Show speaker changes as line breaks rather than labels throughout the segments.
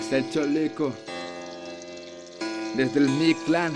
Es el Cholico Desde el Mi Clan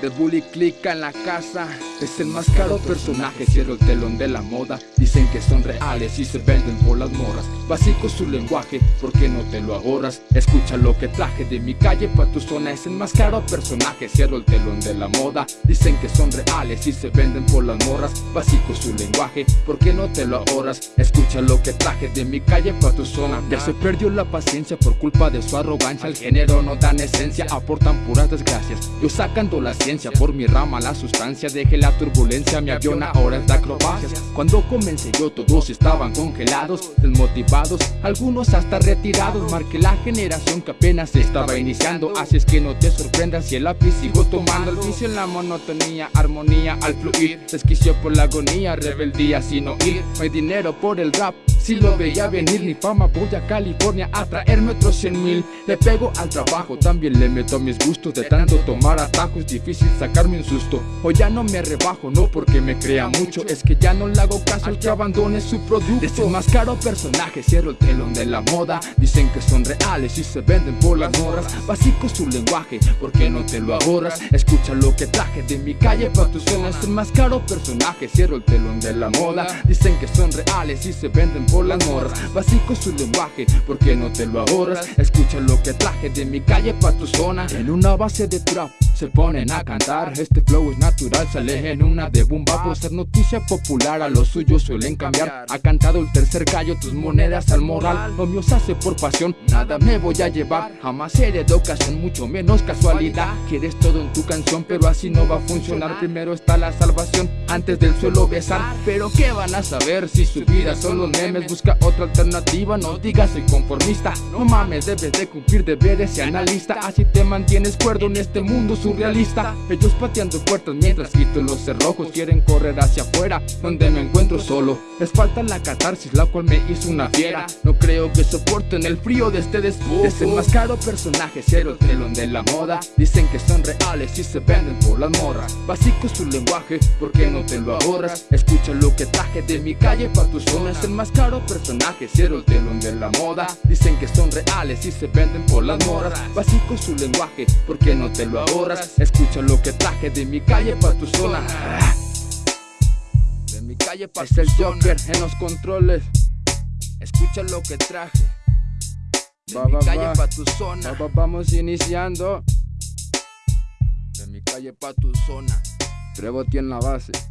de Bully Clica en la casa. Es el más caro personaje, cierro el telón de la moda. Dicen que son reales y se venden por las morras. Básico su lenguaje, ¿por qué no te lo ahorras? Escucha lo que traje de mi calle pa' tu zona Es el más caro personaje, cierro el telón de la moda. Dicen que son reales y se venden por las morras. Básico su lenguaje, ¿por qué no te lo ahorras? Escucha lo que traje de mi calle pa' tu zona. Ya se perdió la paciencia por culpa de su arrogancia. El género no dan esencia, aportan puras desgracias. Yo sacando la por mi rama la sustancia Dejé la turbulencia, mi avión ahora es de acrobacias Cuando comencé yo todos estaban congelados Desmotivados, algunos hasta retirados. Marqué la generación que apenas estaba iniciando. Así es que no te sorprendas si el lápiz sigo tomando. El vicio en la monotonía, armonía al fluir. Desquicio por la agonía, rebeldía sin oír. No hay dinero por el rap si lo veía venir. Mi fama voy a California a traerme otros 100 mil. Le pego al trabajo, también le meto mis gustos De tanto tomar atajos, difícil sacarme un susto. Hoy ya no me rebajo, no porque me crea mucho. Es que ya no le hago caso al que abandone su producto. Es más caro personaje, cierro el telón de la moda. Dicen que son reales y se venden por las morras. Básico su lenguaje, ¿por qué no te lo ahorras? Escucha lo que traje de mi calle pa' tu zona. Es el más caro personaje, cierro el telón de la moda. Dicen que son reales y se venden por las morras. Básico su lenguaje, ¿por qué no te lo ahorras? Escucha lo que traje de mi calle pa' tu zona. En una base de trap se ponen a cantar. Este flow es natural, sale en una de bomba. Por ser noticia popular, a lo suyo suelen cambiar. Ha cantado el tercer gallo, tus monedas al moral. Lo mío se hace por pasión, nada me voy a llevar. Jamás seré de ocasión, mucho menos casualidad. Quieres todo en tu canción, pero así no va a funcionar. Primero está la salvación, antes del suelo besar. Pero ¿qué van a saber si su vida son los memes? Busca otra alternativa, no digas soy conformista. No mames, debes de cumplir deberes y analista. Así te mantienes cuerdo en este mundo surrealista. Ellos pateando puertas mientras quito los cerrojos. Quieren correr hacia afuera, donde me encuentro solo. Les falta la catarsis, la cual me hizo una fiera. No creo que soporten el frío de este después Es el más caro personaje, cero el telón de la moda. Dicen que son reales y se venden por las morras. Básico su lenguaje, ¿por qué no te lo ahorras? Escucha lo que traje de mi calle pa' tu zona. Es el más caro personaje, cero el telón de la moda. Dicen que son reales y se venden por las morras Básico su lenguaje, ¿por qué no te lo ahorras? Escucha lo que traje de mi calle pa' tu zona. De mi calle pa' es el Joker en los controles. Escucha lo que traje. De mi calle pa' tu zona. Vamos iniciando. De mi calle pa' tu zona. Trevo tiene la base